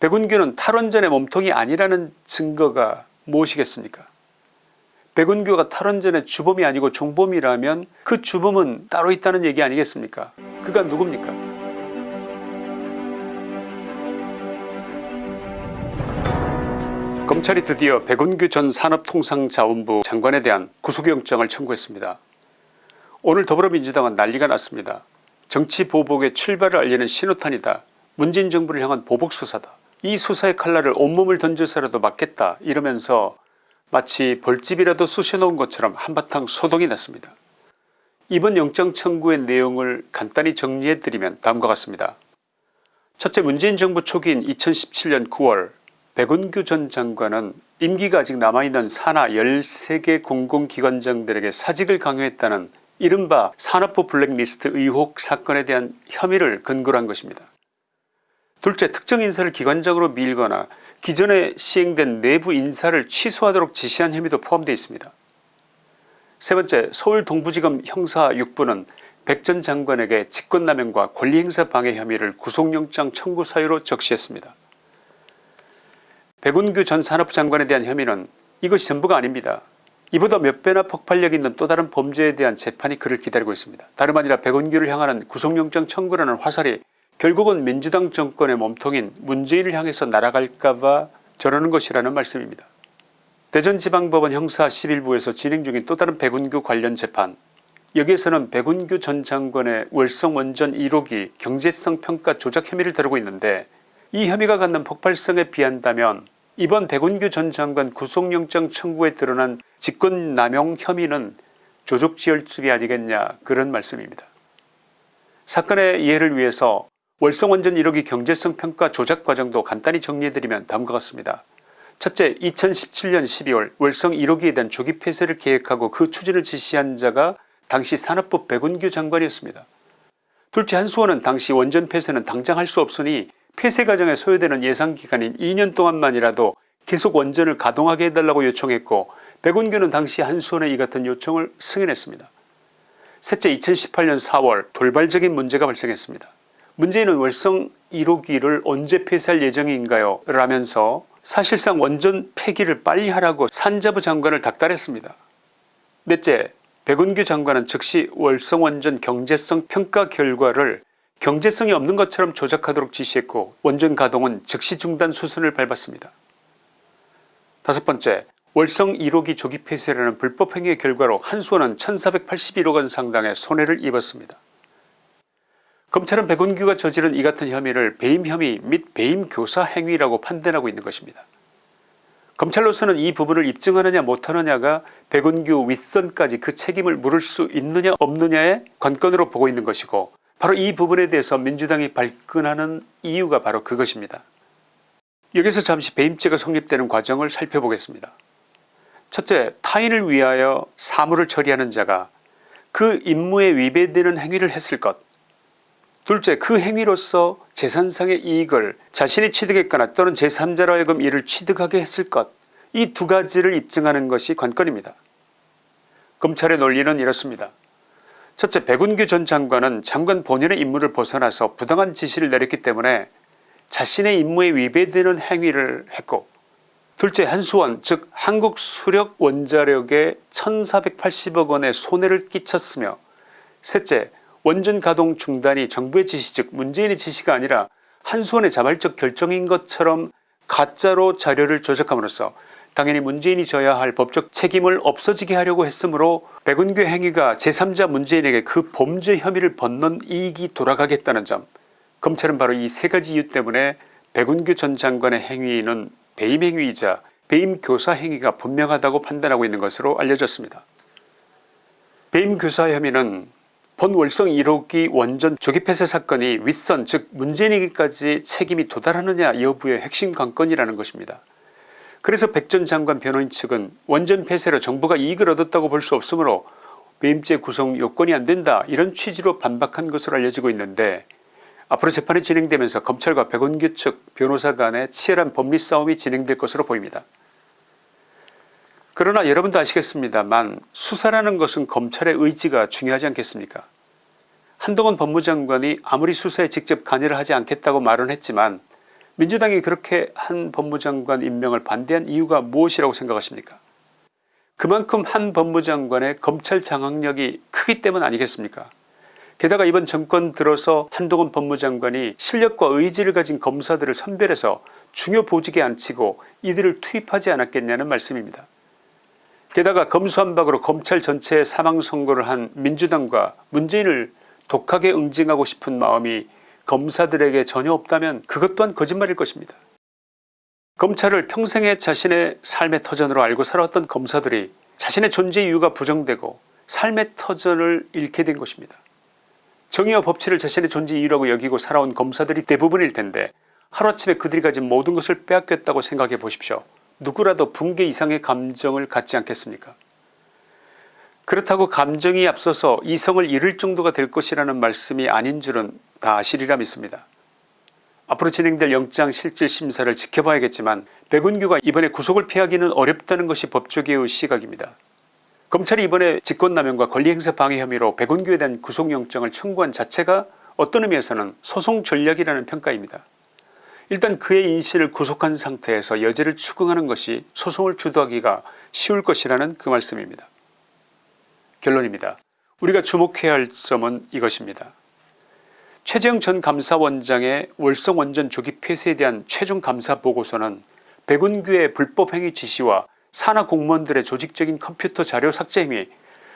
백운규는 탈원전의 몸통이 아니라는 증거가 무엇이겠습니까 백운규가 탈원전의 주범이 아니고 종범이라면 그 주범은 따로 있다는 얘기 아니겠습니까 그가 누굽니까 검찰이 드디어 백운규 전 산업통상자원부 장관에 대한 구속영장을 청구했습니다. 오늘 더불어민주당은 난리가 났습니다. 정치 보복의 출발을 알리는 신호탄이다. 문재인 정부를 향한 보복수사다. 이 수사의 칼날을 온몸을 던져서라도 막겠다 이러면서 마치 벌집이라도 쑤셔놓은 것처럼 한바탕 소동이 났습니다. 이번 영장 청구의 내용을 간단히 정리해드리면 다음과 같습니다. 첫째 문재인 정부 초기인 2017년 9월 백운규 전 장관은 임기가 아직 남아있는 산하 13개 공공기관장들에게 사직을 강요했다는 이른바 산업부 블랙리스트 의혹 사건에 대한 혐의를 근거로 한 것입니다. 둘째 특정 인사를 기관장으로 밀거나 기존에 시행된 내부 인사를 취소하도록 지시한 혐의도 포함되어 있습니다. 세 번째 서울 동부지검 형사 6부는 백 전 장관에게 직권남용과 권리행사 방해 혐의를 구속영장 청구 사유로 적시했습니다. 백운규 전 산업부 장관에 대한 혐의는 이것이 전부가 아닙니다. 이보다 몇 배나 폭발력 있는 또 다른 범죄에 대한 재판이 그를 기다리고 있습니다. 다름 아니라 백운규를 향하는 구속영장 청구라는 화살이 결국은 민주당 정권의 몸통인 문재인을 향해서 날아갈까봐 저러는 것이라는 말씀입니다. 대전지방법원 형사 11부에서 진행 중인 또 다른 백운규 관련 재판 여기에서는 백운규 전 장관의 월성원전 1호기 경제성 평가 조작 혐의를 다루고 있는데 이 혐의가 갖는 폭발성에 비한다면 이번 백운규 전 장관 구속영장 청구에 드러난 직권남용 혐의는 조족지혈증이 아니겠냐 그런 말씀입니다. 사건의 이해를 위해서 월성원전 1호기 경제성 평가 조작 과정도 간단히 정리해드리면 다음과 같습니다. 첫째 2017년 12월 월성 1호기에 대한 조기 폐쇄를 계획하고 그 추진을 지시한 자가 당시 산업부 백운규 장관이었습니다. 둘째 한수원은 당시 원전 폐쇄는 당장 할 수 없으니 폐쇄 과정에 소요되는 예상기간인 2년 동안만이라도 계속 원전을 가동하게 해달라고 요청했고 백운규는 당시 한수원의 이 같은 요청을 승인했습니다. 셋째 2018년 4월 돌발적인 문제가 발생했습니다. 문재인은 월성 1호기를 언제 폐쇄할 예정인가요 라면서 사실상 원전 폐기를 빨리 하라고 산자부 장관을 닥달했습니다. 넷째 백운규 장관은 즉시 월성원전 경제성 평가 결과를 경제성이 없는 것처럼 조작하도록 지시했고 원전 가동은 즉시 중단 수순을 밟았습니다. 다섯 번째 월성 1호기 조기 폐쇄라는 불법 행위의 결과로 한수원은 1481억원 상당의 손해를 입었습니다. 검찰은 백운규가 저지른 이 같은 혐의를 배임 혐의 및 배임 교사 행위라고 판단하고 있는 것입니다. 검찰로서는 이 부분을 입증하느냐 못하느냐가 백운규 윗선까지 그 책임을 물을 수 있느냐 없느냐의 관건으로 보고 있는 것이고 바로 이 부분에 대해서 민주당이 발끈하는 이유가 바로 그것입니다. 여기서 잠시 배임죄가 성립되는 과정을 살펴보겠습니다. 첫째 타인을 위하여 사물을 처리하는 자가 그 임무에 위배되는 행위를 했을 것 둘째 그 행위로서 재산상의 이익을 자신이 취득했거나 또는 제3자로 하여금 이를 취득하게 했을 것 이 두 가지를 입증하는 것이 관건입니다. 검찰의 논리는 이렇습니다. 첫째 백운규 전 장관은 장관 본연의 임무를 벗어나서 부당한 지시를 내렸기 때문에 자신의 임무에 위배되는 행위를 했고 둘째 한수원 즉 한국수력원자력에 1480억원의 손해를 끼쳤으며 셋째 원전 가동 중단이 정부의 지시 즉 문재인의 지시가 아니라 한수원의 자발적 결정인 것처럼 가짜로 자료를 조작함으로써 당연히 문재인이 져야 할 법적 책임을 없어지게 하려고 했으므로 백운규 행위가 제3자 문재인에게 그 범죄 혐의를 벗는 이익이 돌아가겠다는 점 검찰은 바로 이 세 가지 이유 때문에 백운규 전 장관의 행위는 배임 행위이자 배임 교사 행위가 분명하다고 판단하고 있는 것으로 알려졌습니다. 배임 교사 혐의는 본 월성 1호기 원전 조기 폐쇄 사건이 윗선 즉 문재인에게까지 책임이 도달하느냐 여부의 핵심 관건이라는 것입니다. 그래서 백 전 장관 변호인 측은 원전 폐쇄로 정부가 이익을 얻었다고 볼 수 없으므로 배임죄 구성 요건이 안된다 이런 취지로 반박한 것으로 알려지고 있는데 앞으로 재판이 진행되면서 검찰과 백운규 측 변호사 간의 치열한 법리 싸움이 진행될 것으로 보입니다. 그러나 여러분도 아시겠습니다만 수사라는 것은 검찰의 의지가 중요하지 않겠습니까? 한동훈 법무장관이 아무리 수사에 직접 관여를 하지 않겠다고 말은 했지만 민주당이 그렇게 한 법무장관 임명을 반대한 이유가 무엇이라고 생각하십니까? 그만큼 한 법무장관의 검찰 장악력이 크기 때문 아니겠습니까? 게다가 이번 정권 들어서 한동훈 법무장관이 실력과 의지를 가진 검사들을 선별해서 중요 보직에 앉히고 이들을 투입하지 않았겠냐는 말씀입니다. 게다가 검수한박으로 검찰 전체에 사망선고를 한 민주당과 문재인을 독하게 응징하고 싶은 마음이 검사들에게 전혀 없다면 그것 또한 거짓말일 것입니다. 검찰을 평생의 자신의 삶의 터전으로 알고 살아왔던 검사들이 자신의 존재 이유가 부정되고 삶의 터전을 잃게 된 것입니다. 정의와 법치를 자신의 존재 이유라고 여기고 살아온 검사들이 대부분일 텐데 하루아침에 그들이 가진 모든 것을 빼앗겼다고 생각해 보십시오. 누구라도 붕괴 이상의 감정을 갖지 않겠습니까 그렇다고 감정이 앞서서 이성을 잃을 정도가 될 것이라는 말씀이 아닌 줄은 다 아시리라 믿습니다. 앞으로 진행될 영장실질심사를 지켜봐야겠지만 백운규가 이번에 구속을 피하기는 어렵다는 것이 법조계의 시각입니다. 검찰이 이번에 직권남용과 권리행사 방해 혐의로 백운규에 대한 구속영장을 청구한 자체가 어떤 의미에서는 소송 전략이라는 평가입니다. 일단 그의 인실을 구속한 상태에서 여죄를 추궁하는 것이 소송을 주도하기가 쉬울 것이라는 그 말씀입니다. 결론입니다. 우리가 주목해야 할 점은 이것입니다. 최재형 전 감사원장의 월성원전 조기 폐쇄에 대한 최종 감사 보고서는 백운규의 불법행위 지시와 산하 공무원들의 조직적인 컴퓨터 자료 삭제 행위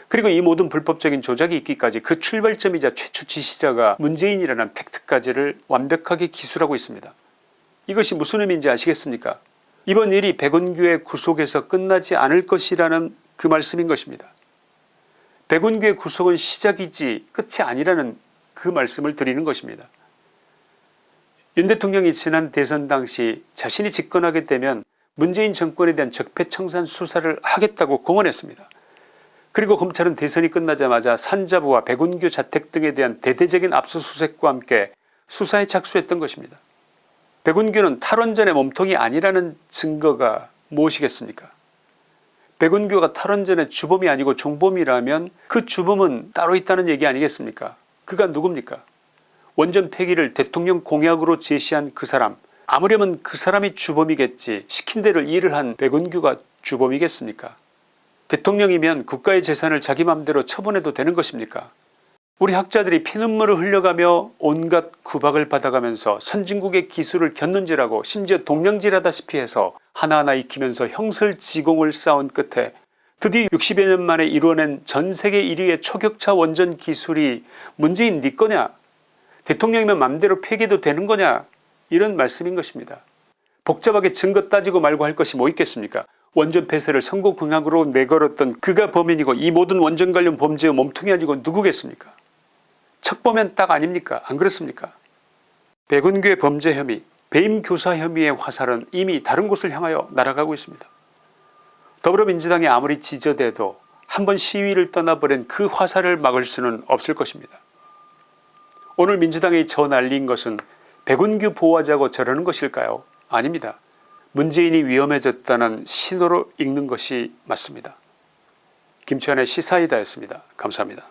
그리고 이 모든 불법적인 조작이 있기까지 그 출발점이자 최초 지시자가 문재인이라는 팩트까지를 완벽하게 기술하고 있습니다. 이것이 무슨 의미인지 아시겠습니까 이번 일이 백운규의 구속에서 끝나지 않을 것이라는 그 말씀인 것입니다. 백운규의 구속은 시작이지 끝이 아니라는 그 말씀을 드리는 것입니다. 윤 대통령이 지난 대선 당시 자신이 집권하게 되면 문재인 정권에 대한 적폐청산 수사를 하겠다고 공언했습니다. 그리고 검찰은 대선이 끝나자마자 산자부와 백운규 자택 등에 대한 대대적인 압수수색과 함께 수사에 착수했던 것입니다. 백운규는 탈원전의 몸통이 아니라는 증거가 무엇이겠습니까? 백운규가 탈원전의 주범이 아니고 종범이라면 그 주범은 따로 있다는 얘기 아니겠습니까? 그가 누굽니까? 원전 폐기를 대통령 공약으로 제시한 그 사람. 아무려면 그 사람이 주범이겠지 시킨 대로 일을 한 백운규가 주범이겠습니까? 대통령이면 국가의 재산을 자기 맘대로 처분해도 되는 것입니까 우리 학자들이 피눈물을 흘려가며 온갖 구박을 받아가면서 선진국의 기술을 겼는지라고 심지어 동명질하다시피 해서 하나하나 익히면서 형설지공을 쌓은 끝에 드디어 60여 년 만에 이루어낸 전세계 1위의 초격차 원전 기술이 문재인 네 거냐? 대통령이면 맘대로 폐기도 되는 거냐? 이런 말씀인 것입니다. 복잡하게 증거 따지고 말고 할 것이 뭐 있겠습니까? 원전 폐쇄를 선거 공약으로 내걸었던 그가 범인이고 이 모든 원전 관련 범죄의 몸통이 아니고 누구겠습니까 척보면 딱 아닙니까 안 그렇습니까 백운규의 범죄 혐의 배임 교사 혐의의 화살은 이미 다른 곳을 향하여 날아가고 있습니다. 더불어민주당이 아무리 지저대도 한번 시위를 떠나버린 그 화살을 막을 수는 없을 것입니다. 오늘 민주당이 저 날린 것은 백운규 보호하자고 저러는 것일까요 아닙니다. 문재인이 위험해졌다는 신호로 읽는 것이 맞습니다. 김치환의 시사이다였습니다. 감사합니다.